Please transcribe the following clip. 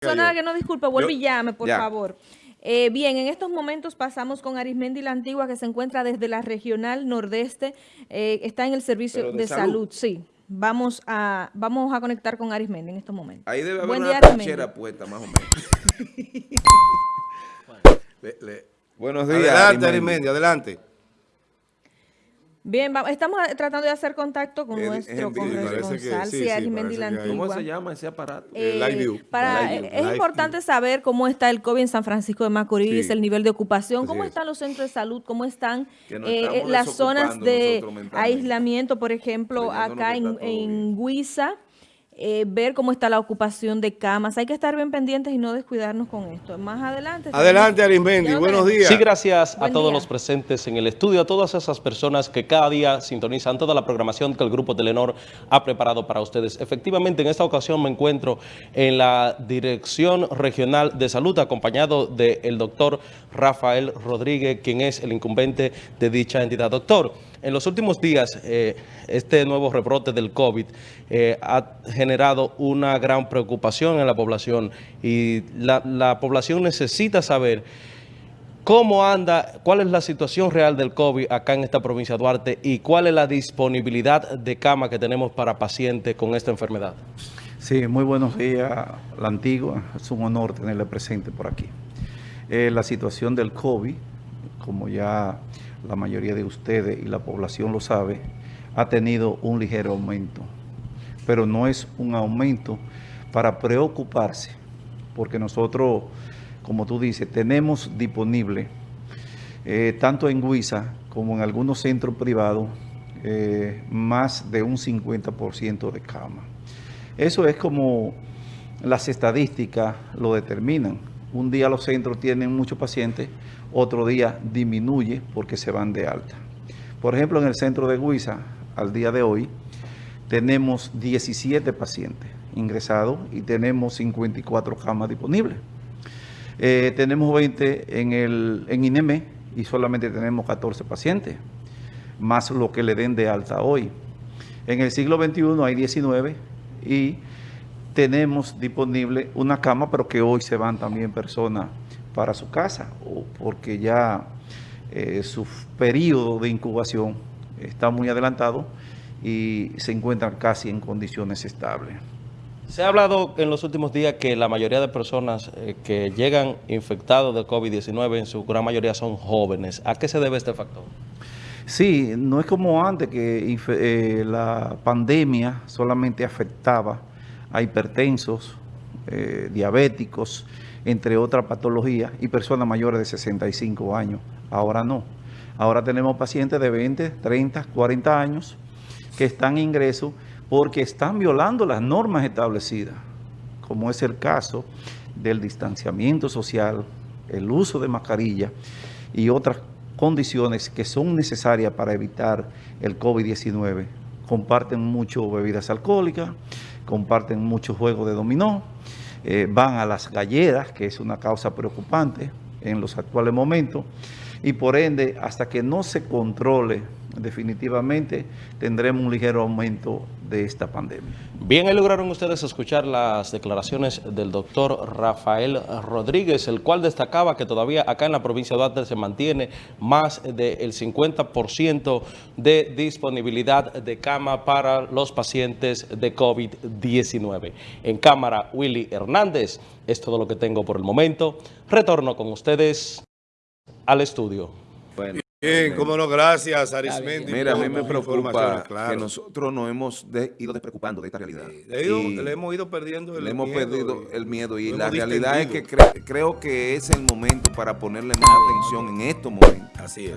persona que no disculpe, vuelve Yo- y llame, por ya. favor. Eh, bien, en estos momentos pasamos con Arismendi la Antigua, que se encuentra desde la regional nordeste, eh, está en el servicio de, de salud. salud. sí. Vamos a, vamos a conectar con Arismendi en estos momentos. Ahí debe haber Buen una trinchera puesta, más o menos. Le- le- Buenos días, Adelante, Arismendi. Adelante. Bien, va- estamos tratando de hacer contacto con Eh, es nuestro corresponsal, sí, sí, sí, la Antigua. ¿Cómo se llama ese aparato? Eh, Live View. para- Live View. es Live importante saber cómo está el COVID en San Francisco de Macorís, Sí. el nivel de ocupación, Así cómo es. están los centros de salud, cómo están eh, estamos las zonas de aislamiento, por ejemplo, acá en, en Huiza, eh, ver cómo está la ocupación de camas. Hay que estar bien pendientes y no descuidarnos con esto. Más adelante. Adelante, lo buenos días. Sí, gracias Buen a todos día. los presentes en el estudio, a todas esas personas que cada día sintonizan toda la programación que el Grupo Telenor ha preparado para ustedes. Efectivamente, en esta ocasión me encuentro en la Dirección Regional de Salud, acompañado del doctor Rafael Rodríguez, quien es el incumbente de dicha entidad. Doctor, en los últimos días, eh, este nuevo rebrote del COVID eh, ha generado una gran preocupación en la población y la, la población necesita saber ¿Cómo anda, cuál es la situación real del COVID acá en esta provincia de Duarte y cuál es la disponibilidad de cama que tenemos para pacientes con esta enfermedad? Sí, muy buenos días, la antigua. Es un honor tenerle presente por aquí. Eh, la situación del COVID, como ya la mayoría de ustedes y la población lo sabe, ha tenido un ligero aumento, pero no es un aumento para preocuparse, porque nosotros, como tú dices, tenemos disponible, eh, tanto en Huiza como en algunos centros privados, eh, más de un 50% de cama. Eso es como las estadísticas lo determinan. Un día los centros tienen muchos pacientes, otro día disminuye porque se van de alta. Por ejemplo, en el centro de Huiza, al día de hoy, tenemos 17 pacientes ingresados y tenemos 54 camas disponibles. Eh, tenemos 20 en, el, en INEME y solamente tenemos 14 pacientes, más lo que le den de alta hoy. En el siglo XXI hay 19 y tenemos disponible una cama, pero que hoy se van también personas para su casa, o porque ya eh, su periodo de incubación está muy adelantado y se encuentran casi en condiciones estables. Se ha hablado en los últimos días que la mayoría de personas eh, que llegan infectados de COVID-19 en su gran mayoría son jóvenes. ¿A qué se debe este factor? Sí, no es como antes que eh, la pandemia solamente afectaba a hipertensos, eh, diabéticos, entre otras patologías, y personas mayores de 65 años. Ahora no. Ahora tenemos pacientes de 20, 30, 40 años que están en ingreso porque están violando las normas establecidas, como es el caso del distanciamiento social, el uso de mascarilla y otras condiciones que son necesarias para evitar el COVID-19. Comparten mucho bebidas alcohólicas, comparten mucho juego de dominó, eh, van a las galleras, que es una causa preocupante en los actuales momentos, y por ende, hasta que no se controle definitivamente, tendremos un ligero aumento de esta pandemia. Bien, ahí lograron ustedes escuchar las declaraciones del doctor Rafael Rodríguez, el cual destacaba que todavía acá en la provincia de Duarte se mantiene más del 50% de disponibilidad de cama para los pacientes de COVID-19. En cámara, Willy Hernández. Es todo lo que tengo por el momento. Retorno con ustedes al estudio. Bueno, Bien, cómo no, gracias, Arismendi. Mira, a mí me preocupa claro. que nosotros nos hemos de- ido despreocupando de esta realidad. Le, he ido- Y le hemos ido perdiendo el le hemos perdido y- el miedo y la realidad es que cre- creo que es el momento para ponerle más atención en estos momentos. Así es.